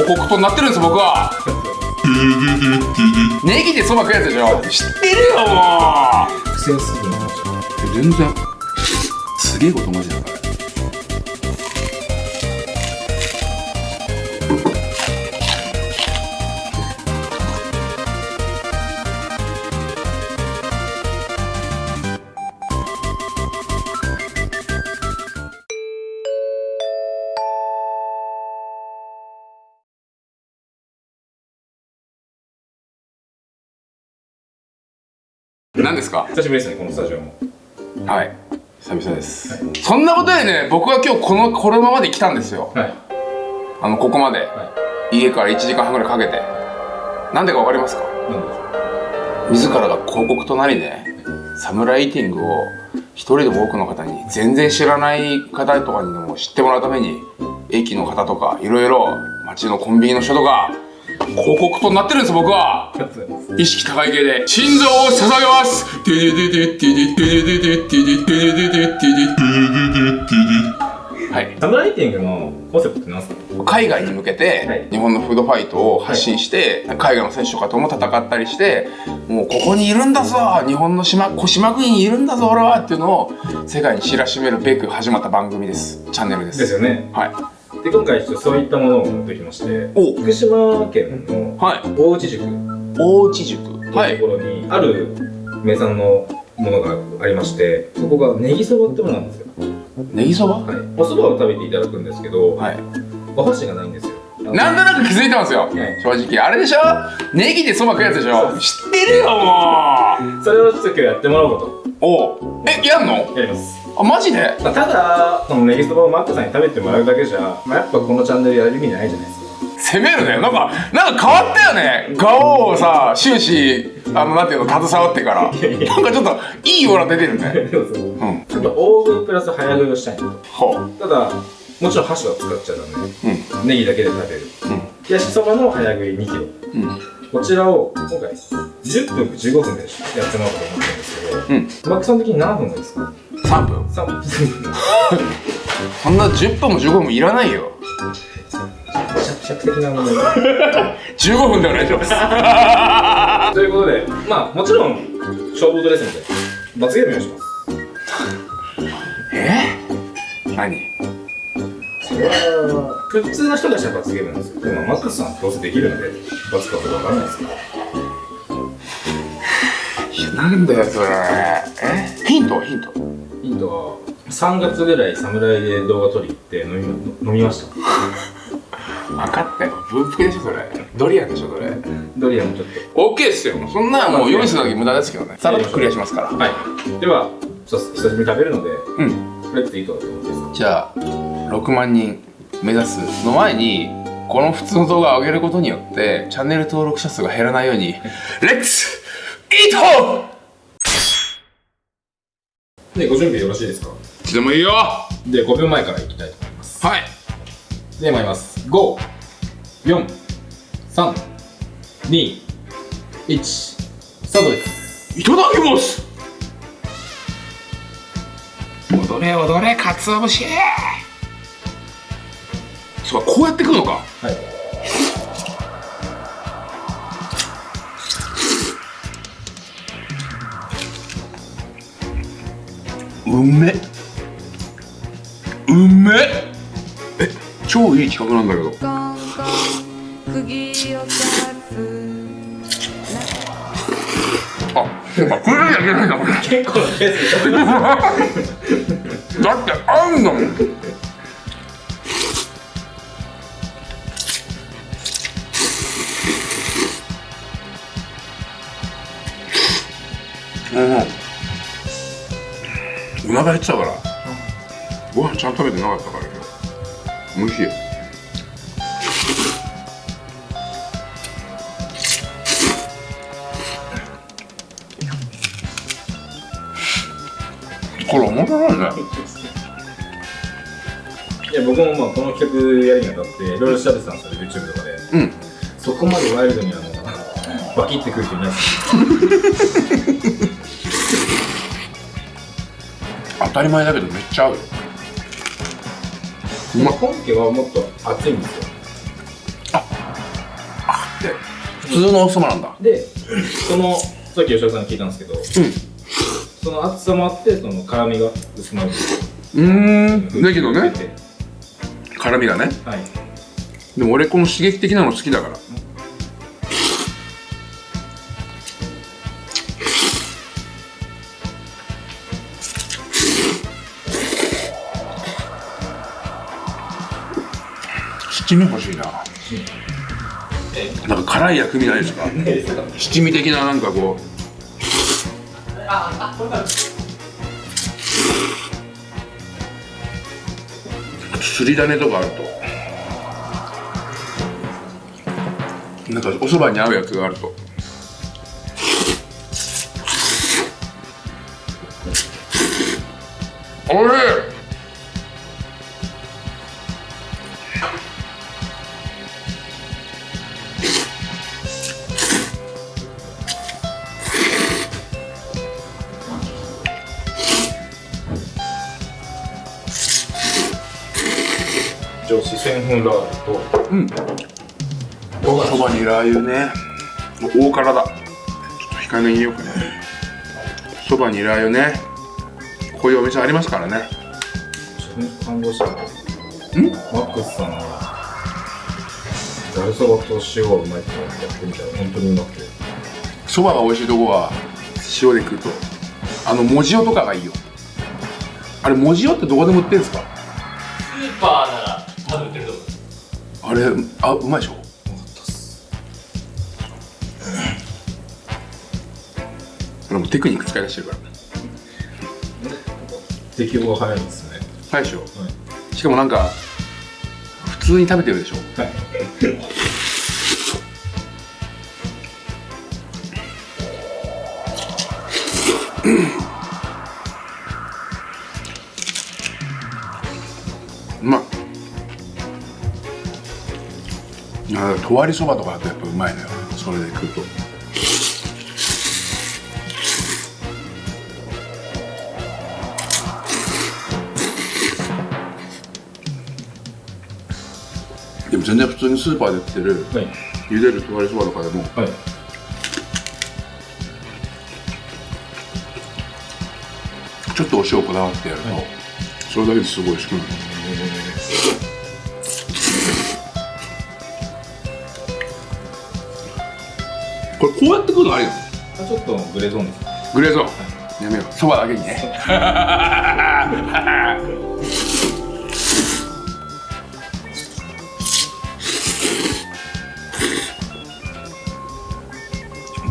広告となってるんです僕は。ネギでそば食うやつでしょ。知ってるよも苦戦する全然。すげえことマジだから何ですか？久しぶりですねこのスタジオも。はい。久々です、そんなことでね僕は今日このこのままで来たんですよ。はい。あのここまで。は家から1時間半ぐらいかけて。なんでか分かりますか？自らが広告となりねサムライティングを一人でも多くの方に全然知らない方とかにでも知ってもらうために駅の方とかいろいろ街のコンビニの人とか広告となってるんです僕は。意識高い系で。心臓を捧げます。はい。サムライティングのコンセプトって何すか？海外に向けて日本のフードファイトを発信して、はい、海外の選手とかとも戦ったりしてもうここにいるんだぞ日本の島島国にいるんだぞ俺はっていうのを世界に知らしめるべく始まった番組です。チャンネルです。ですよね。はい。で今回ちょっとそういったものを持ってきましてお。福島県のはい。大内塾と大内塾はい。いうところにある名産のものがありましてそこがネギそばってものなんですよ。ネギそば？はい。お蕎麦を食べていただくんですけどはい。お箸がないんですよ。なんとなく気づいてますよ、い。正直。あれでしょ？ネギでそば食うやつでしょ？知ってるよもう。それをちょっと今日やってもらおうかと。おう。えやんの？やりますあマジで？まあ、ただこのネギそばをマックさんに食べてもらうだけじゃ、まあ、やっぱこのチャンネルやる意味ないじゃないですか。攻めるね。なんかなんか変わったよね。顔をさ終始あのなんていうの携わってから。なんかちょっといいオーラ出てるね。で もそうう。ん。ちょっと大食いプラス早食いをしたい。なとほう。ただもちろん箸は使っちゃダメ。うん。ネギだけで食べる。冷やしそばの早食い2キロ。うんうんこちらを今回10分か15分でやってもらおうかと思ってるんですけどうん。マックさん的に何分がいいですか？3分。3分。そんな10分も15分もいらないよ。尺的な問題15分でお願いします。ということでまあもちろん勝負事ですので罰ゲームをします。え？何？それは普通の人たちは罰ゲームなんですよ。でもマックスさんどうせできるので罰かどうかわからないですけど。いやなんだよそれ。え？ヒントヒント。ヒントは3月ぐらい侍で動画撮り行って飲み飲みました。分かったよ。文福でしょそれ。ドリアンでしょそれ。ドリアンもちょっ OK ですよ。そんなもう用意するだけ無駄ですけどね。さらっとクリアしますから。とはい。では久しぶりに食べるのでうん。レッツイートだと思っていいですか？じゃあ6万人目指すの前にこの普通の動画を上げることによってチャンネル登録者数が減らないようにレッツイートでご準備よろしいですか？いつでもいいよ。はで5秒前からいきたいと思います。い。で参ります。5 4 3 2 1スタートです。いただきます！踊れ踊れかつお節そうかこうやってくのか。はい。うめ。うめ。え超いい企画なんだけど。あ、ゃいけないんだこれ。だ結構なペースで食べますってあんの。もん腹減ってたから。ご飯ちゃんと食べてなかったから今。日おいしいこれ面白いね。いや僕もまあこの企画やるにあたっていろいろ調べてたんですよ YouTube とかで。うん。そこまでワイルドにあのバキってくる人いないです当たり前だけどめっちゃ合うよ。うまっ本家はもっと熱いんですよ。あって普通のおそばなんだ。でそのさっき吉田さんに聞いたんですけど、その厚さもあってその辛みが薄まるうーん。だけどね。辛みがね。はい。でも俺この刺激的なの好きだから七味欲しいな。なんか辛い薬味ないですか？七味的ななんかこう。すり種とかあると。なんかお蕎麦に合うやつがあると。おい。しい上四川風ラー油とうん。そばにラー油ね。もう大辛だ。ちょっと控えめに入れようかね。そばにラー油ね。こういうお店ありますからね。感動したん。ん？マックスさんがざるそばと塩がうまいってやってみたら本当にうまくて。そばが美味しいとこは塩で食うとあのもじおとかがいいよ。あれもじおってどこでも売ってるんですか？スーパーれあうまいでしょ？俺もテクニック使い出してるから。適応が早いですね。早いでしょ、しかもなんか普通に食べてるでしょ？はい。う あとわりそばとかだとやっぱうまいのよ。それで食うと。でも全然普通にスーパーで売ってるはい。茹でるとわりそばとかでもはい。ちょっとお塩こだわってやると、はい。それだけですごい美味しくなるこれこうやって食うのありなの？あちょっとグレーゾーンです。グレーゾーン、やめよう。そばだけにね。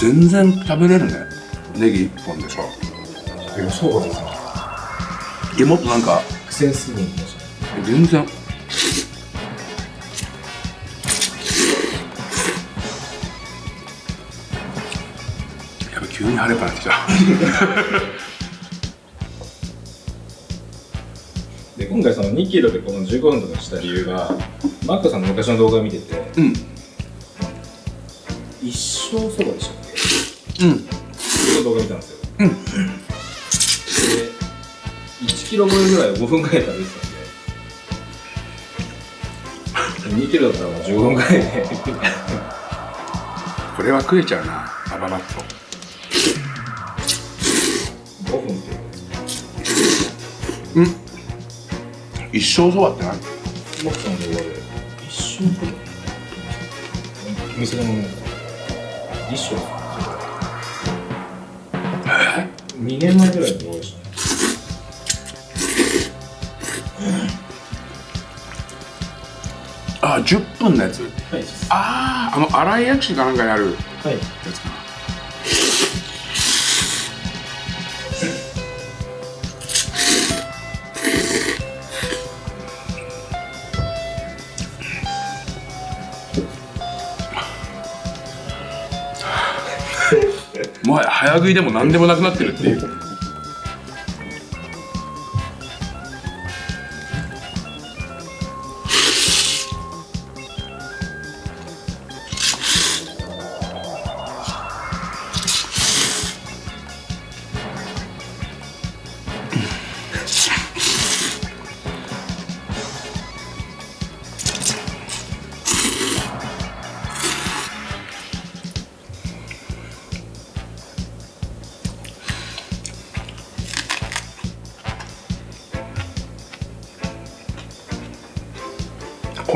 全然食べれるね。ネギ一本でえもっとなんか全然に晴れっぱなってきた。で今回その2キロでこの15分とかした理由がマックさんの昔の動画を見ててうん。一生そばでしたっけ？うん。その動画見たんですよ。うん。で1キロ超えぐらいを5分ぐらい食べてたんで。2キロだったらもう15分ぐらいで。これは食えちゃうなバババッと一生そばって何マックさんの動画で一生そばお店の一生2年前ぐらいの動画でしたねあ10分のやつ。はい。あああの新井薬師かなんかにあるはいやつかな。もはや早食いでも何でもなくなってるっていう。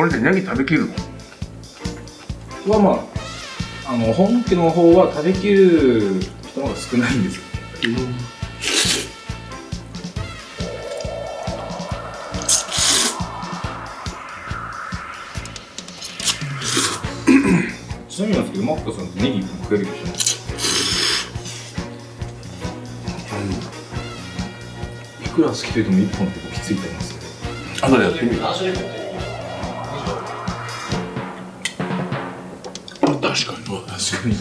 これでネギ食べきるの？はまああの本家の方は食べきる人の方が少ないんですよちなみになんですけどマックさんってネギ1本食えるでしょい？くら好きと言っても1本ってきついと思いますけど。後でやってみる確かに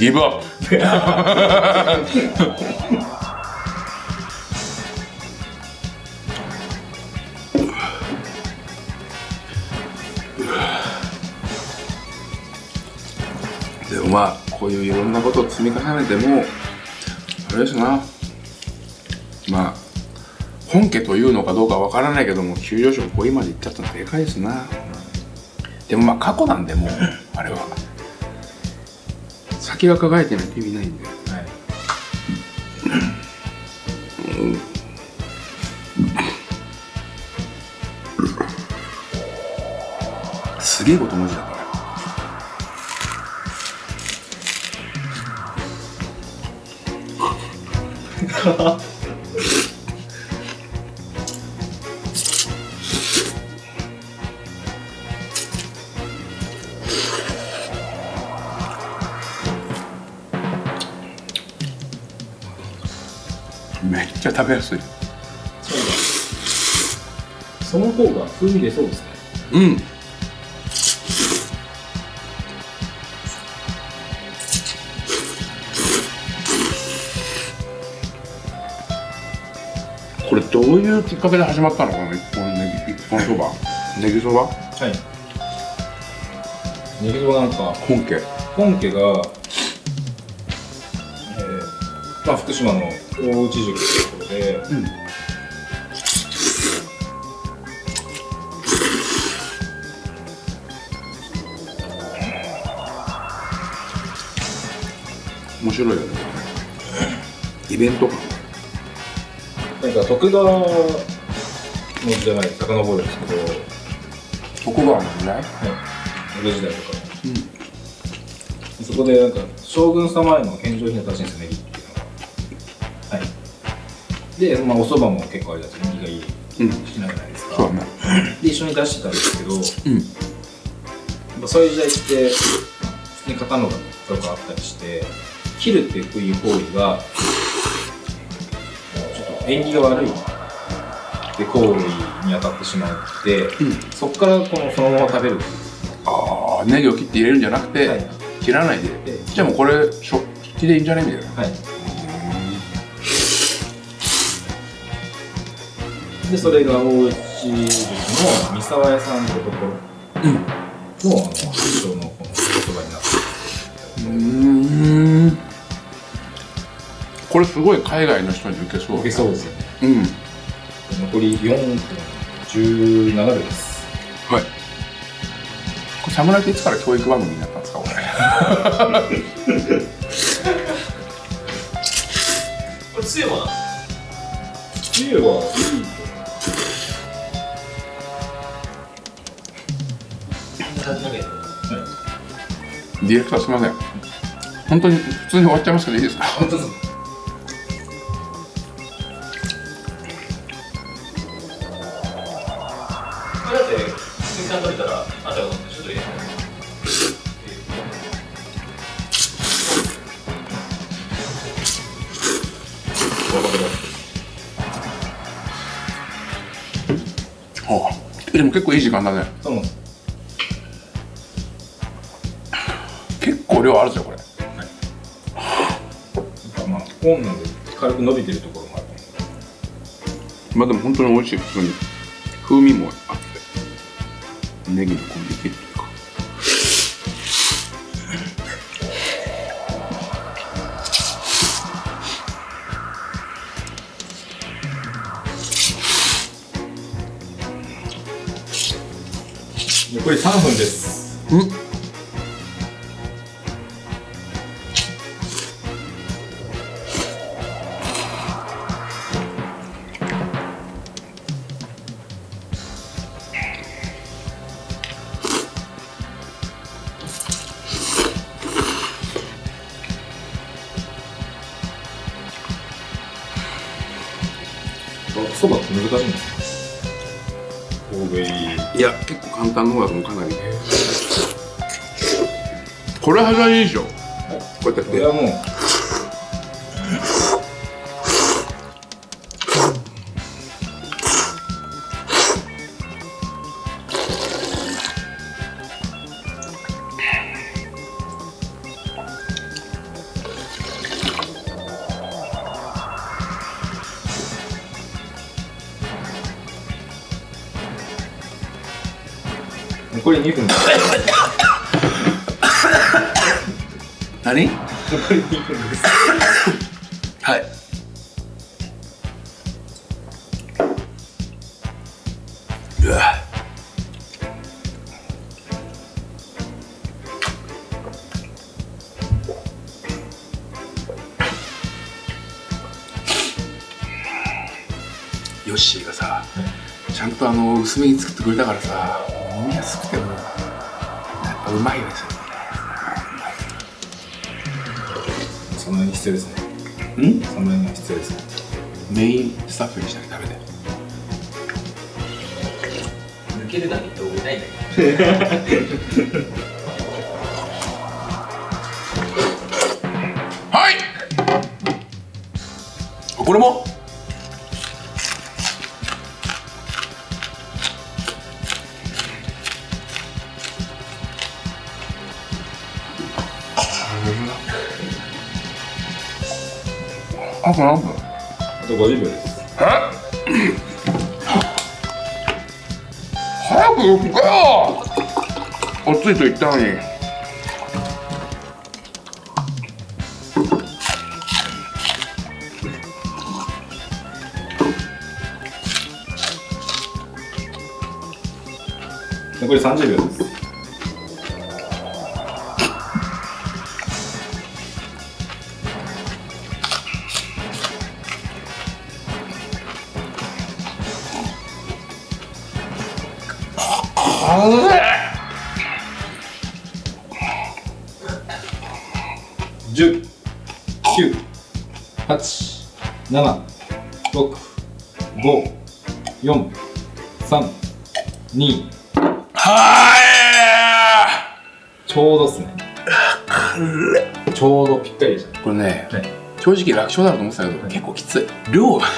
ギブアップでもまあこういういろんなことを積み重ねてもあれですな。まあ本家というのかどうかわからないけども急上昇ここまで行っちゃったのでかいですな。でもまあ過去なんでもうあれは。先が輝いてないと意味ないんではいすげえこと文字だから めっちゃ食べやすい。そうだ。その方が風味出そうですね。うん。これどういうきっかけで始まったの？この一本ネギ一本そばネギそばはい。ネギそばなんか本家。本家が、えーまあ、福島の大内塾というところで、うん面白いよね。イベント感なんか徳川の時代まで遡るんですけど、はい、徳川の時代？江戸時代とか、そこでなんか将軍様への献上品を出してるんですよネで、まあ、お蕎麦も結構あれだとネギがいいうん。品じゃないですか？そうだね。で一緒に出してたんですけど、うん。そういう時代って普通に刀のとかあったりして切るっていう行為がちょっと縁起が悪い。で行為に当たってしまって、うん。そこからこのそのまま食べる。ああネギを切って入れるんじゃなくて、はい。切らないで、でじゃあもうこれ食器でいいんじゃないみたいな。はいでそれが大内塾の三沢屋さんってところ。うん。のあの発祥のこのおそばになってうんこれすごい海外の人に受けそう受けそうですよね。うん。残り4分17秒です。はい。これ侍っていつから教育番組になったんですか？これ。これつゆは？つゆは？いいディレクターすみません。本当に普通に終わっちゃいますけどいいですか？でも結構いい時間だね量あるぞこれ。なんかまあ本なんで軽く伸びてるところもある。まあでも本当に美味しい普通に。風味もあって。ネギのコンビっていうか。残り3分です。うん結構簡単な方だと思うかなりこれはがいいでしょ。こうやってやって。これはもうり2分です何？残り2分ですはいヨッシーがさ、ちゃんとあの薄めに作ってくれたからさ飲みやすくてもうまいですよ。その辺必要ですね。ん？その辺が必要ですね。メインスタッフにしなきゃダメだよ抜けるだけって多いないんだけはい！これも？あと何分あと50秒です。え？早く行くかよ。おついと言ったのに。残り30秒です7、6、5、4、3、2、はちょうどっすね。ちょうどぴったりでしたこれね、はい。正直楽勝だろうと思ってたけど、結構きつい。量が、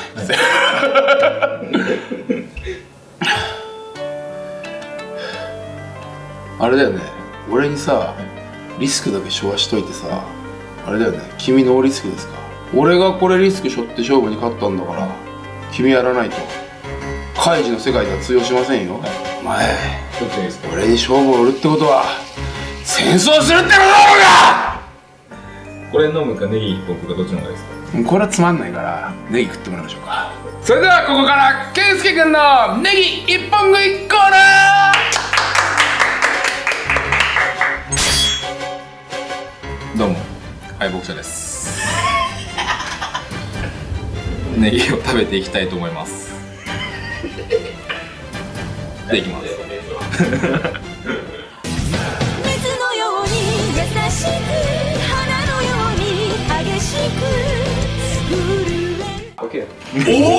あれだよね。俺にさリスクだけ昭和しといてさあれだよね。君ノーリスクですか？俺がこれリスクしょって勝負に勝ったんだから君やらないと。カイジの世界では通用しませんよ、お前どっちがいいですか？俺に勝負を売るってことは戦争するってことだろうが！これ飲むかネギ1本食うかどっちの方がいいですか？これはつまんないからネギ食ってもらいましょうか。それではここから健介君のネギ一本食いコーナどうも敗北者ですネギを食べていきたいと思いますでいきます水のように優しく花のように激しく震え OK おお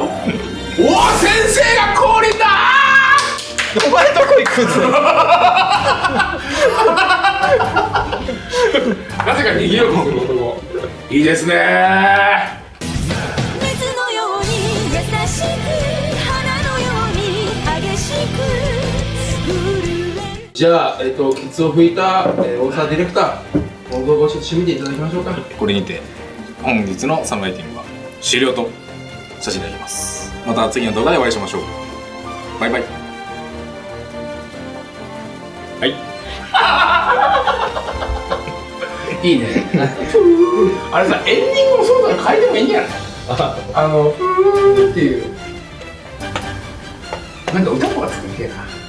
おお先生が降臨だお前どこ行くんだなぜか逃げようとする男いいですねじゃあ、えっとケツを拭いた、えー、大沢ディレクター今後ごちょっと締めていただきましょうか。これにて本日のサムライティングは終了とさせていただきます。また次の動画でお会いしましょう。バイバイ。はい。いいね。あれさエンディングもそうだから変えてもいいんじゃない？あの「ふー」っていう。なんか歌とか作りてえな